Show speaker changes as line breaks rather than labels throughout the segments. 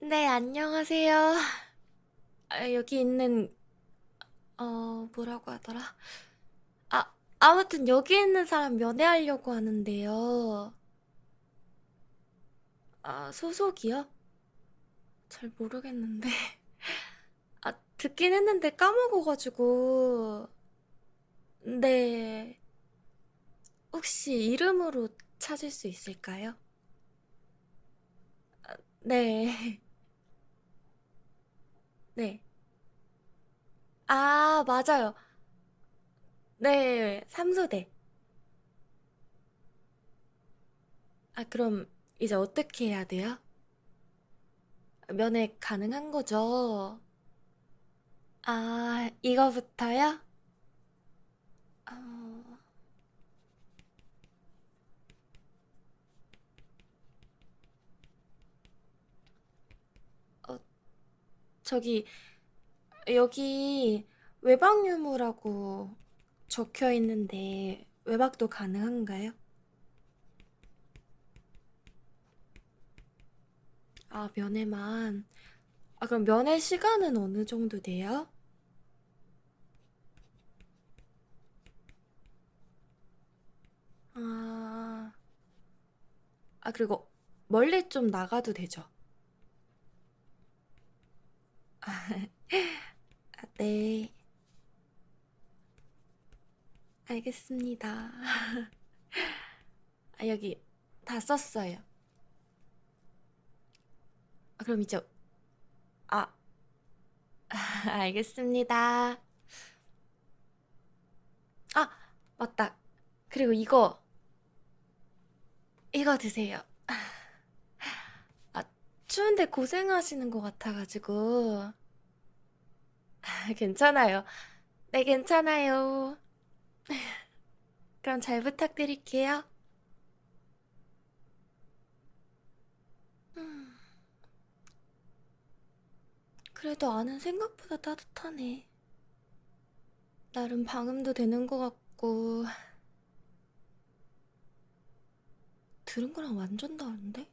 네, 안녕하세요. 아, 여기 있는, 어, 뭐라고 하더라? 아, 아무튼 여기 있는 사람 면회하려고 하는데요. 아, 소속이요? 잘 모르겠는데. 아, 듣긴 했는데 까먹어가지고. 네. 혹시 이름으로 찾을 수 있을까요? 네. 네. 아, 맞아요. 네, 삼소대. 아, 그럼 이제 어떻게 해야 돼요? 면회 가능한 거죠? 아, 이거부터요? 어, 어, 저기, 여기 외박 유무라고 적혀 있는데 외박도 가능한가요? 아, 면회만. 아, 그럼 면회 시간은 어느 정도 돼요? 아, 아, 그리고 멀리 좀 나가도 되죠? 아, 네, 알겠습니다. 아, 여기 다 썼어요. 아, 그럼 이제, 아, 알겠습니다. 아, 맞다. 그리고 이거, 이거 드세요. 아, 추운데 고생하시는 것 같아가지고. 괜찮아요. 네, 괜찮아요. 그럼 잘 부탁드릴게요. 음, 그래도 안은 생각보다 따뜻하네. 나름 방음도 되는 것 같고, 들은 거랑 완전 다른데?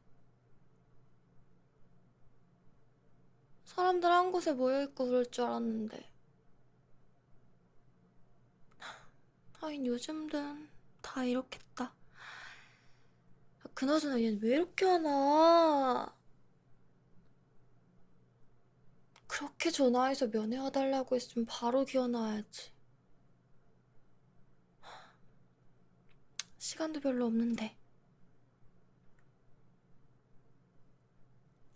사람들 한 곳에 모여있고 그럴 줄 알았는데. 하긴 요즘든 다 이렇겠다. 아, 그나저나 얘는 왜 이렇게 하나? 그렇게 전화해서 면회와달라고 했으면 바로 기어나와야지. 시간도 별로 없는데.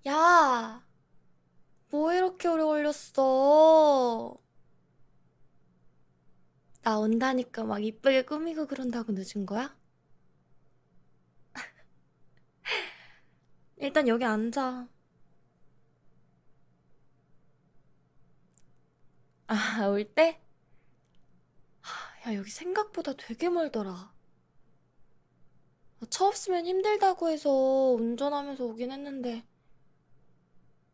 야! 뭐 이렇게 오래 걸렸어? 나 온다니까 막 이쁘게 꾸미고 그런다고 늦은 거야? 일단 여기 앉아. 아, 올 때? 야, 여기 생각보다 되게 멀더라. 차 없으면 힘들다고 해서 운전하면서 오긴 했는데,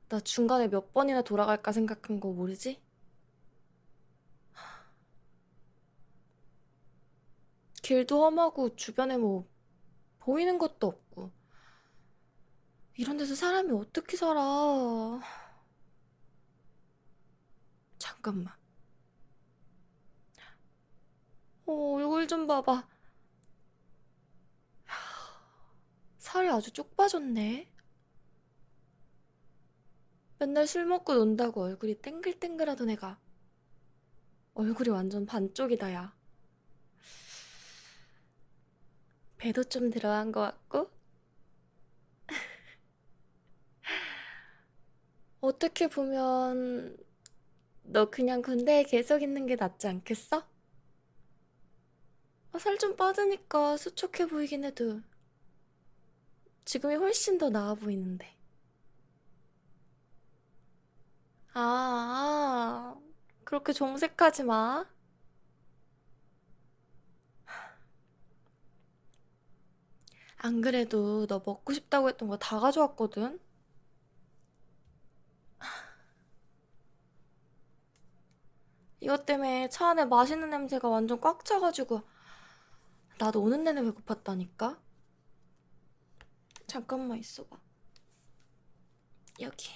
나 중간에 몇 번이나 돌아갈까 생각한 거 모르지? 길도 험하고 주변에 뭐 보이는 것도 없고. 이런 데서 사람이 어떻게 살아? 잠깐만. 어, 얼굴 좀 봐봐. 살이 아주 쪽 빠졌네. 맨날 술 먹고 논다고 얼굴이 땡글땡글하던 애가 얼굴이 완전 반쪽이다, 야. 배도 좀 들어간 것 같고. 어떻게 보면 너 그냥 군대에 계속 있는 게 낫지 않겠어? 살 좀 빠지니까 수척해 보이긴 해도 지금이 훨씬 더 나아 보이는데. 아, 그렇게 정색하지 마. 안 그래도 너 먹고 싶다고 했던 거 다 가져왔거든? 이것 때문에 차 안에 맛있는 냄새가 완전 꽉 차가지고 나도 오는 내내 배고팠다니까? 잠깐만 있어봐. 여기.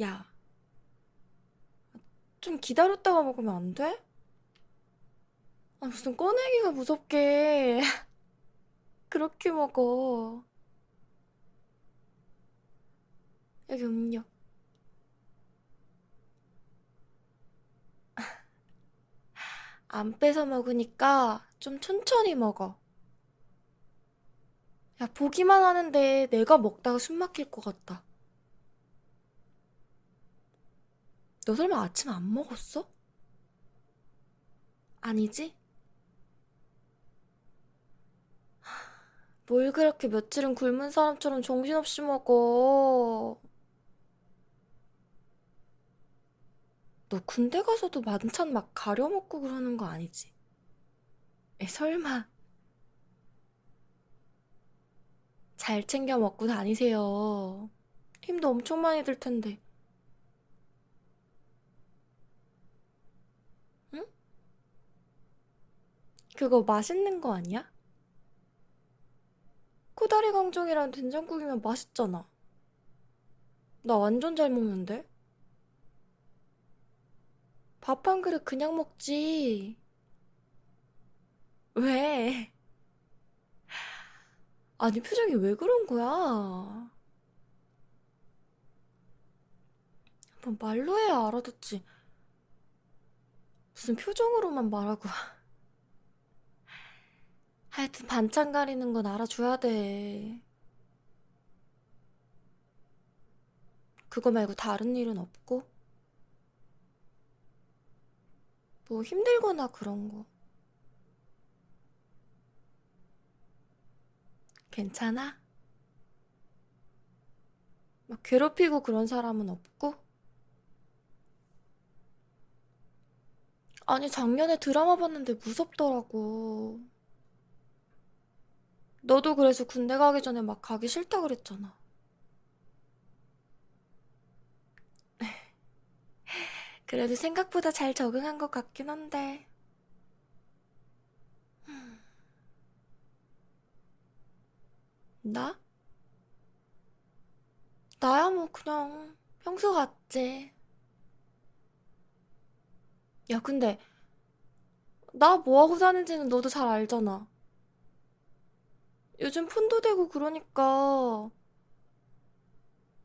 야, 좀 기다렸다가 먹으면 안 돼? 아, 무슨 꺼내기가 무섭게 그렇게 먹어. 여기 음료. 안 뺏어 먹으니까 좀 천천히 먹어. 야, 보기만 하는데 내가 먹다가 숨 막힐 것 같다. 너 설마 아침 안 먹었어? 아니지? 뭘 그렇게 며칠은 굶은 사람처럼 정신없이 먹어. 너 군대 가서도 만찬 막 가려 먹고 그러는 거 아니지? 에, 설마. 잘 챙겨 먹고 다니세요. 힘도 엄청 많이 들 텐데. 그거 맛있는 거 아니야? 코다리 강정이랑 된장국이면 맛있잖아. 나 완전 잘 먹는데? 밥 한 그릇 그냥 먹지. 왜? 아니, 표정이 왜 그런 거야? 뭐 말로 해야 알아듣지. 무슨 표정으로만 말하고. 하여튼 반찬 가리는 건 알아줘야 돼. 그거 말고 다른 일은 없고? 뭐 힘들거나 그런 거. 괜찮아? 막 괴롭히고 그런 사람은 없고? 아니, 작년에 드라마 봤는데 무섭더라고. 너도 그래서 군대 가기 전에 막 가기 싫다 그랬잖아. 그래도 생각보다 잘 적응한 것 같긴 한데. 나? 나야 뭐 그냥 평소 같지. 야, 근데 나 뭐하고 사는지는 너도 잘 알잖아. 요즘 폰도 되고 그러니까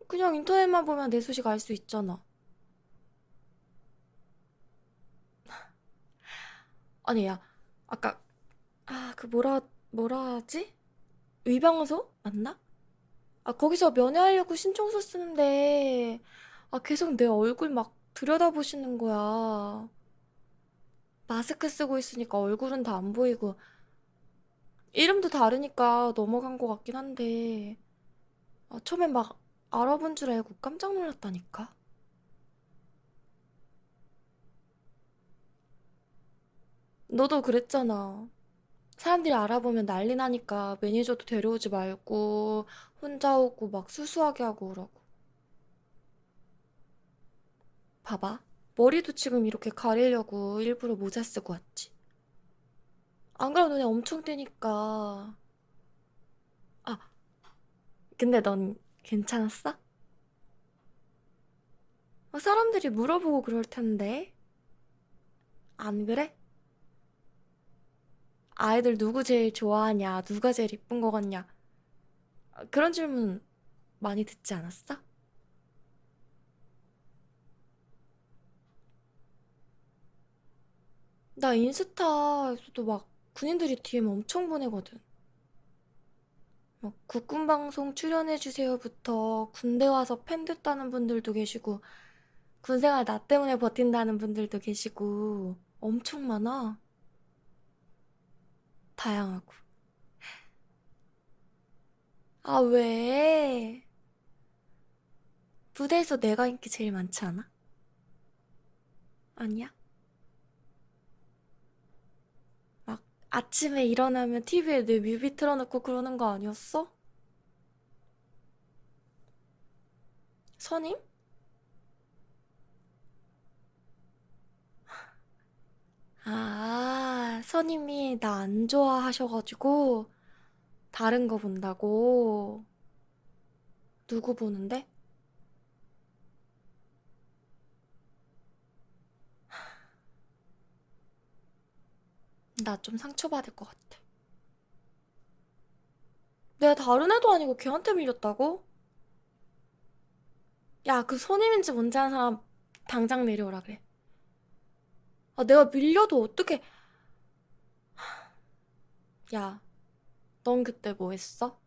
그냥 인터넷만 보면 내 소식 알 수 있잖아. 아니, 야, 아까, 아, 그 뭐라, 뭐라 하지? 위방소? 맞나? 아, 거기서 면회하려고 신청서 쓰는데, 아, 계속 내 얼굴 막 들여다보시는 거야. 마스크 쓰고 있으니까 얼굴은 다 안 보이고, 이름도 다르니까 넘어간 것 같긴 한데, 아, 처음엔 막 알아본 줄 알고 깜짝 놀랐다니까? 너도 그랬잖아. 사람들이 알아보면 난리 나니까 매니저도 데려오지 말고, 혼자 오고 막 수수하게 하고 그러고. 봐봐. 머리도 지금 이렇게 가리려고 일부러 모자 쓰고 왔지. 안 그러면 눈에 엄청 띄니까. 아, 근데 넌 괜찮았어? 어, 사람들이 물어보고 그럴 텐데. 안 그래? 아이들 누구 제일 좋아하냐? 누가 제일 이쁜 거 같냐? 아, 그런 질문 많이 듣지 않았어? 나 인스타에서도 막 군인들이 DM 엄청 보내거든. 막 국군방송 출연해주세요부터 군대 와서 팬 됐다는 분들도 계시고, 군생활 나 때문에 버틴다는 분들도 계시고, 엄청 많아. 다양하고. 아, 왜? 부대에서 내가 인기 제일 많지 않아? 아니야? 막 아침에 일어나면 TV에 내 뮤비 틀어놓고 그러는 거 아니었어? 선임? 아, 선임이 나 안 좋아하셔가지고 다른 거 본다고? 누구 보는데? 나 좀 상처받을 것 같아. 내가 다른 애도 아니고 걔한테 밀렸다고? 야, 그 손님인지 뭔지 아는 사람 당장 내려오라 그래. 아, 내가 밀려도 어떻게... 야, 넌 그때 뭐 했어?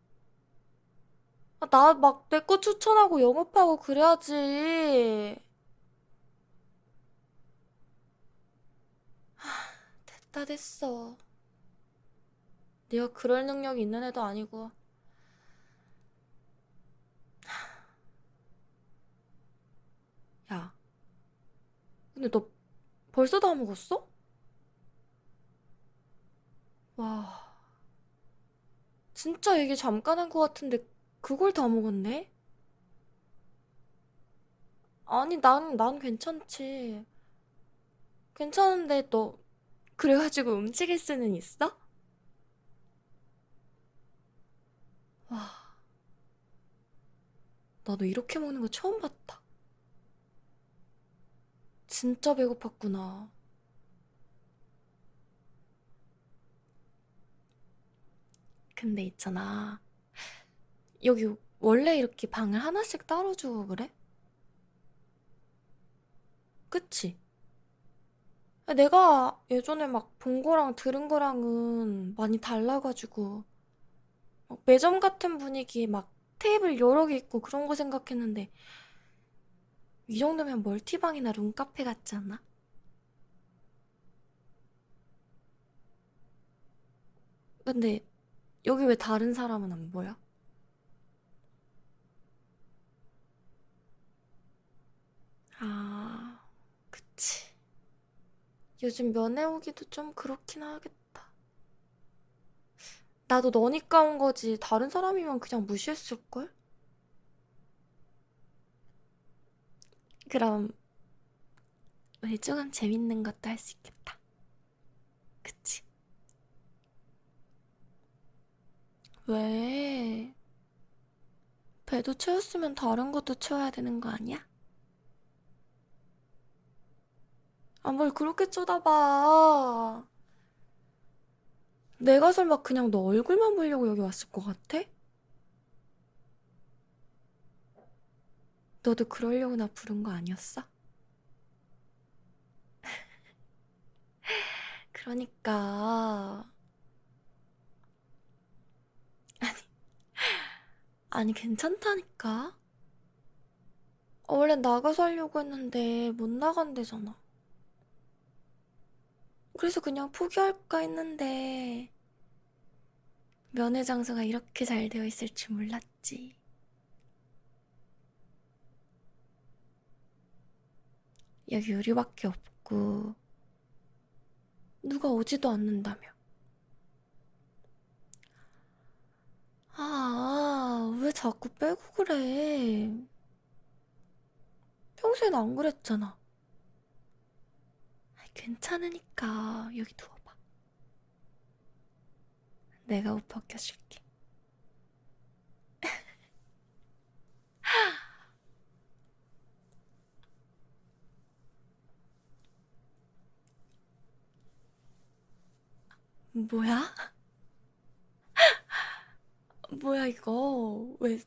아, 나 막 내 거 추천하고 영업하고 그래야지. 됐다 됐어. 네가 그럴 능력이 있는 애도 아니고. 야, 근데 너 벌써 다 먹었어? 와, 진짜 얘기 잠깐 한 것 같은데 그걸 다 먹었네? 아니, 난, 난 괜찮지. 괜찮은데 너 그래가지고 움직일 수는 있어? 와, 나도 이렇게 먹는 거 처음 봤다. 진짜 배고팠구나. 근데 있잖아. 여기 원래 이렇게 방을 하나씩 따로 주고 그래? 그치? 내가 예전에 막 본 거랑 들은 거랑은 많이 달라가지고 막 매점 같은 분위기에 막 테이블 여러 개 있고 그런 거 생각했는데 이 정도면 멀티방이나 룸카페 같지 않아? 근데 여기 왜 다른 사람은 안 보여? 아. 요즘 면회 오기도 좀 그렇긴 하겠다. 나도 너니까 온 거지. 다른 사람이면 그냥 무시했을걸? 그럼 우리 조금 재밌는 것도 할 수 있겠다. 그치? 왜? 배도 채웠으면 다른 것도 채워야 되는 거 아니야? 아, 뭘 그렇게 쳐다봐. 내가 설마 그냥 너 얼굴만 보려고 여기 왔을 것 같아? 너도 그러려고 나 부른 거 아니었어? 그러니까. 아니, 괜찮다니까? 어, 원래 나가서 하려고 했는데 못 나간대잖아. 그래서 그냥 포기할까 했는데 면회 장소가 이렇게 잘 되어 있을 줄 몰랐지. 여기 우리밖에 없고 누가 오지도 않는다며. 아, 왜 자꾸 빼고 그래? 평소엔 안 그랬잖아. 괜찮으니까 여기 누워봐. 내가 옷 벗겨줄게. 뭐야? 뭐야 이거? 왜